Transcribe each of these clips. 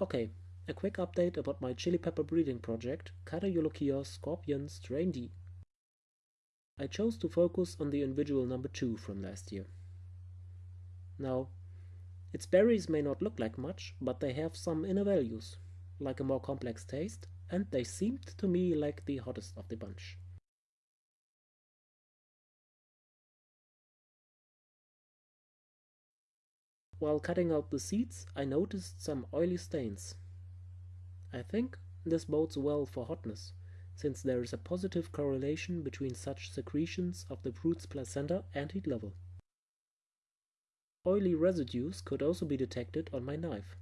Okay, a quick update about my chili pepper breeding project, Cataeolochia scorpion strain D. I chose to focus on the individual number 2 from last year. Now, its berries may not look like much, but they have some inner values, like a more complex taste, and they seemed to me like the hottest of the bunch. While cutting out the seeds, I noticed some oily stains. I think this bodes well for hotness, since there is a positive correlation between such secretions of the fruit's placenta and heat level. Oily residues could also be detected on my knife.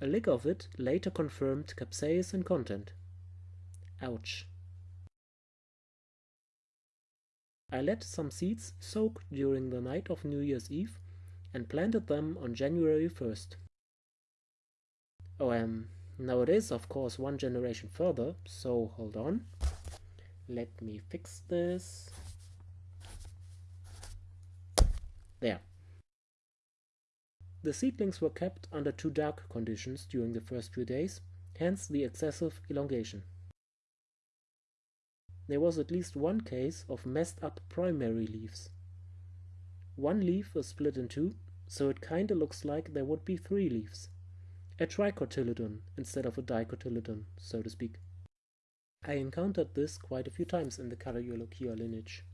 A lick of it later confirmed capsaicin content. Ouch. I let some seeds soak during the night of New Year's Eve and planted them on January 1st. Oh, um, now it is of course one generation further, so hold on. Let me fix this. There. The seedlings were kept under too dark conditions during the first few days, hence the excessive elongation. There was at least one case of messed up primary leaves. One leaf was split in two, so it kinda looks like there would be three leaves. A tricotyledon instead of a dicotyledon, so to speak. I encountered this quite a few times in the Cataeolochia lineage.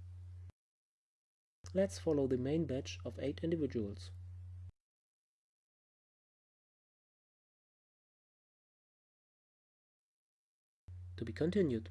Let's follow the main batch of eight individuals. To be continued.